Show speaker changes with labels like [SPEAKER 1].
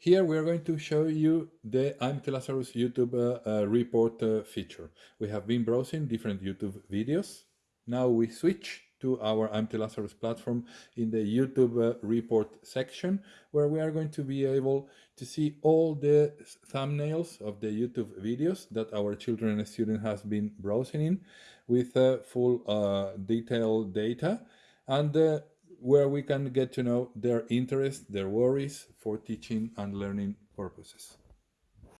[SPEAKER 1] Here we are going to show you the IMT Lazarus YouTube uh, uh, report uh, feature. We have been browsing different YouTube videos. Now we switch to our IMT Lazarus platform in the YouTube uh, report section, where we are going to be able to see all the thumbnails of the YouTube videos that our children and students have been browsing in with uh, full uh, detailed data. And where we can get to know their interests, their worries for teaching and learning purposes.